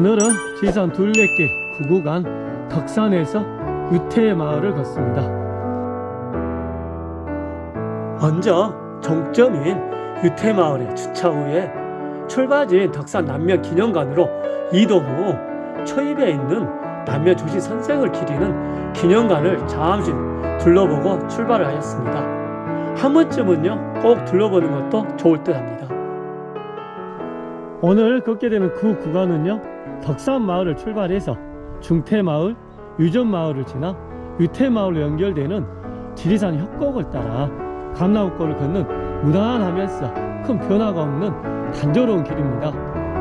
오늘은 지산 둘레길 9구간 덕산에서 유태 마을을 걷습니다. 먼저 종점인 유태 마을에 주차 후에 출발지인 덕산 남면 기념관으로 이동 후 초입에 있는 남면 조시 선생을 기리는 기념관을 잠시 둘러보고 출발을 하였습니다. 한 번쯤은요 꼭 둘러보는 것도 좋을 듯 합니다. 오늘 걷게 되는 그 구간은요 덕산 마을을 출발해서 중태마을, 유전마을을 지나 유태마을로 연결되는 지리산 협곡을 따라 감나무골을 걷는 무난하면서 큰 변화가 없는 단조로운 길입니다.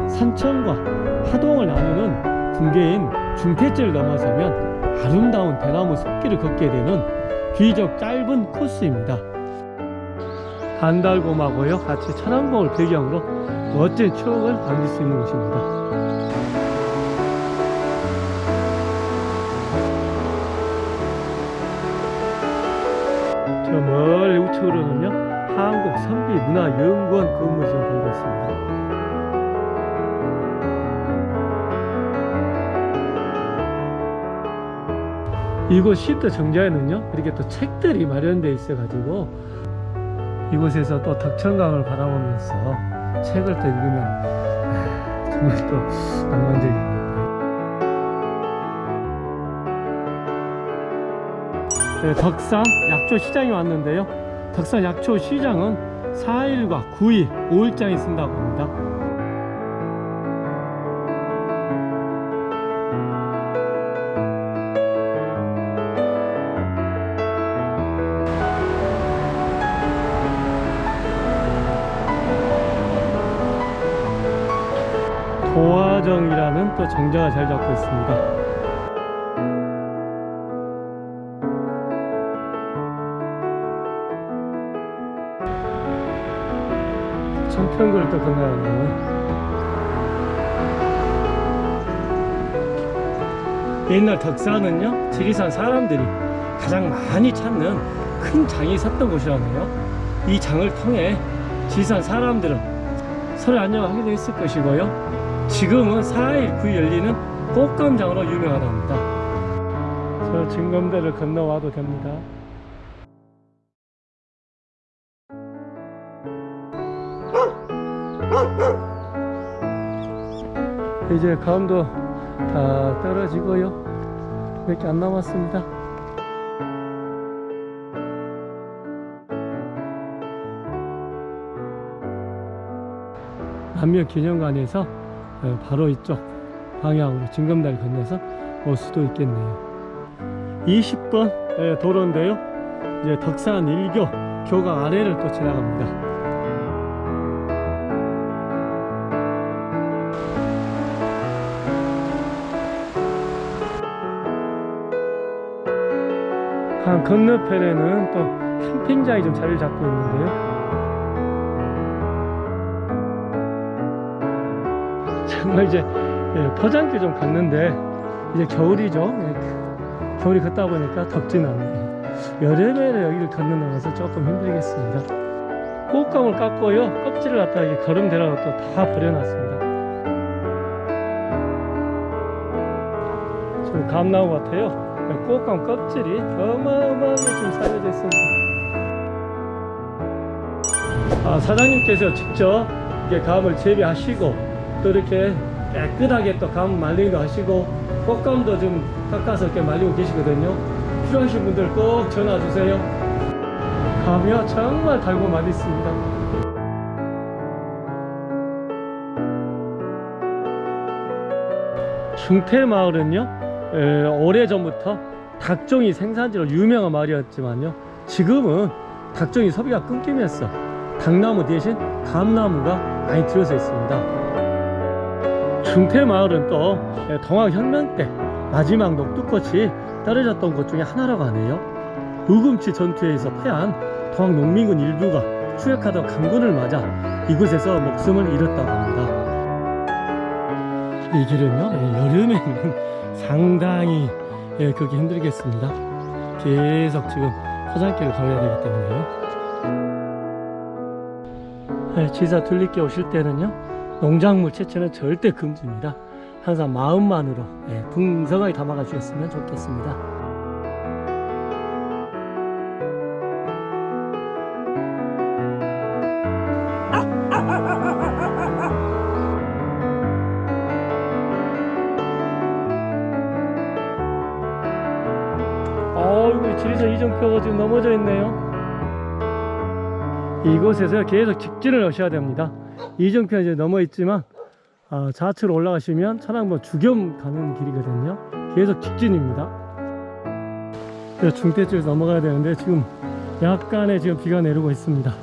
산천과 하동을 나누는 분계인 중태지를 넘어서면 아름다운 대나무 숲길을 걷게 되는 비적 짧은 코스입니다. 간달곰하고요 같이 천안봉을 배경으로 멋진 추억을 남길 수 있는 곳입니다. 멀리 우측으로는요 한국 선비문화연구원 건물이 좀 보이고 있습니다. 이곳 시트 정자에는요 이렇게 또 책들이 마련되어 있어 가지고 이곳에서 또 덕천강을 바라보면서 책을 또 읽으면 아, 정말 또 낭만적입니다 네, 덕산 약초시장에 왔는데요 덕산 약초 시장은 4일과 9일 5일장에 쓴다고 합니다. 도화정이라는 또 정자가 잘 잡고 있습니다 청평구를 또 건너가네요 옛날 덕산은요 지리산 사람들이 가장 많이 찾는 큰 장이 섰던 곳이라네요. 이 장을 통해 지리산 사람들은 서로 안녕을 하게 되었을 것이고요. 지금은 4일 9일 열리는 꽃감장으로 유명하답니다. 저 진검대를 건너와도 됩니다 이제 감도 다 떨어지고요. 몇 개 안 남았습니다. 남면 기념관에서 어, 바로 이쪽 방향으로 진검다리 건너서 올 수도 있겠네요. 20번 도로인데요. 이제 덕산 1교 교각 아래를 또 지나갑니다 강 건너편에는 또 캠핑장이 좀 자리를 잡고 있는데요. 정말 이제 예, 포장기 좀 갔는데 이제 겨울이죠. 예, 겨울이 걷다 보니까 덥진 않네요. 여름에는 여기를 걷는 나가서 조금 힘들겠습니다. 꽃감을 깎고요. 껍질을 갖다가 이게 거름대라고 또 다 버려놨습니다. 저 감나무 같아요 꽃감 껍질이 어마어마하게 지금 살려져 있습니다. 아, 사장님께서 직접 이게 감을 재배하시고 또 이렇게 깨끗하게 또 감 말리기도 하시고 꽃감도 좀 깎아서 이렇게 말리고 계시거든요. 필요하신 분들 꼭 전화 주세요. 감이요? 정말 달고 맛있습니다. 중태마을은요 에, 오래전부터 닭종이 생산지로 유명한 마을이었지만요. 지금은 닭종이 소비가 끊기면서 닭나무 대신 감나무가 많이 들어서 있습니다. 중태마을은 또 동학혁명 때 마지막 녹두꽃이 떨어졌던 곳 중에 하나라고 하네요. 우금치 전투에서 패한 동학농민군 일부가 추격하던 강군을 맞아 이곳에서 목숨을 잃었다고 합니다. 이 길은요 여름에는 상당히 예, 그렇게 힘들겠습니다. 계속 지금 포장길을 걸어야 되기 때문에요. 예, 지사 둘리께 오실 때는요 농작물 채취는 절대 금지입니다. 항상 마음만으로 예, 풍성하게 담아가 주셨으면 좋겠습니다. 지리산 이정표가 지금 넘어져 있네요. 이곳에서 계속 직진을 하셔야 됩니다. 이정표는 이제 넘어 있지만 아, 좌측으로 올라가시면 천왕봉 주겸 가는 길이거든요. 계속 직진입니다. 중대 쪽에서 넘어가야 되는데 지금 약간의 지금 비가 내리고 있습니다.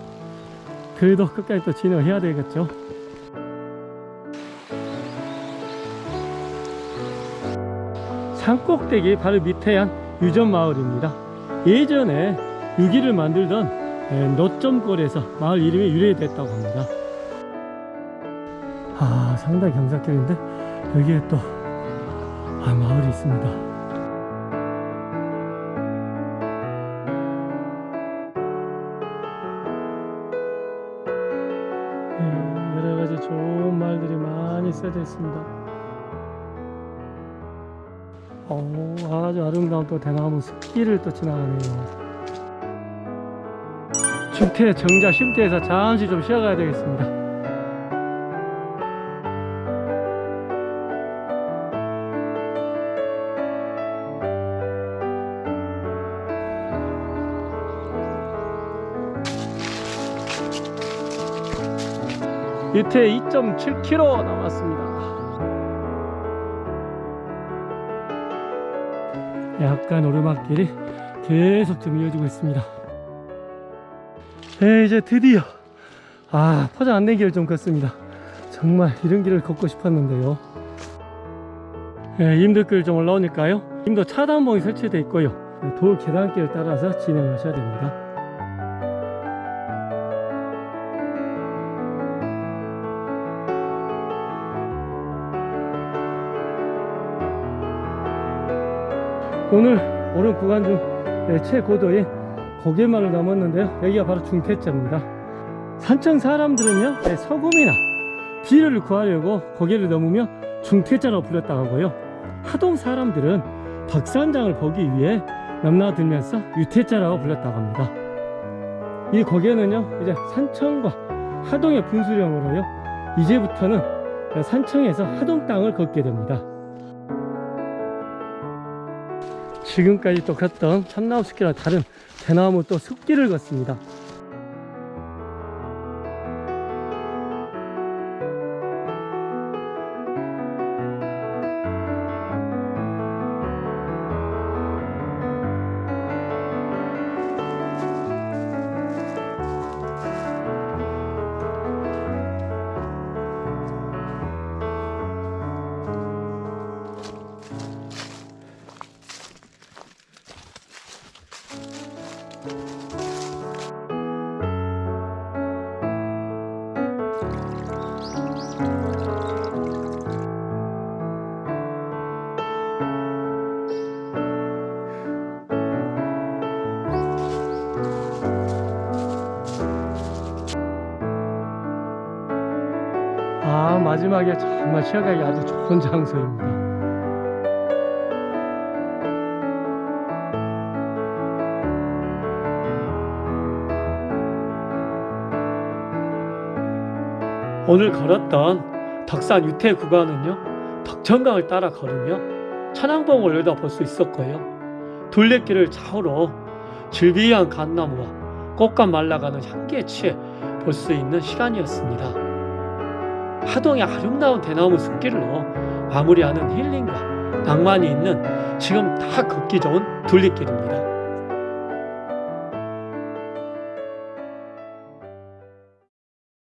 그래도 끝까지 또 진행을 해야 되겠죠. 산꼭대기 바로 밑에 한 유전 마을입니다. 예전에 유기를 만들던 예, 노점골에서 마을 이름이 유래됐다고 합니다. 아 상당히 경사길인데 여기에 또 아, 마을이 있습니다. 예, 여러 가지 좋은 말들이 많이 써져 있습니다. 오, 아주 아름다운 또 대나무 숲길을 또 지나가네요. 중태 정자 쉼터에서 잠시 좀 쉬어가야 되겠습니다. 유태 2.7km 남았습니다. 약간 오르막길이 계속 좀 이어지고 있습니다. 네, 이제 드디어 아 포장 안된 길을 좀 걷습니다. 정말 이런 길을 걷고 싶었는데요. 네, 임도길 좀 올라오니까요. 임도 차단봉이 설치되어 있고요. 돌 계단길을 따라서 진행하셔야 됩니다. 오늘 오른 구간 중 네, 최고도인 고개마을 넘었는데요. 여기가 바로 중태자입니다. 산청 사람들은요 네, 소금이나 비료를 구하려고 고개를 넘으며 중태자라고 불렸다고 하고요. 하동 사람들은 덕산장을 보기 위해 넘나들면서 유태자라고 불렸다고 합니다. 이 고개는요 이제 산청과 하동의 분수령으로요 이제부터는 산청에서 하동 땅을 걷게 됩니다 지금까지 또 걷던 참나무 숲길과 다른 대나무 또 숲길을 걷습니다. 마지막에 정말 쉬어가기 아주 좋은 장소입니다. 오늘 걸었던 덕산 유태 구간은요 덕천강을 따라 걸으며 천왕봉을 올려다 볼수 있었고요 둘레길을 좌우로 질비한 갓나무와 꽃감 말라가는 향기에 취해 볼 수 있는 시간이었습니다 하동의 아름다운 대나무 숲길로 마무리하는 힐링과 낭만이 있는 지금 다 걷기 좋은 둘레길입니다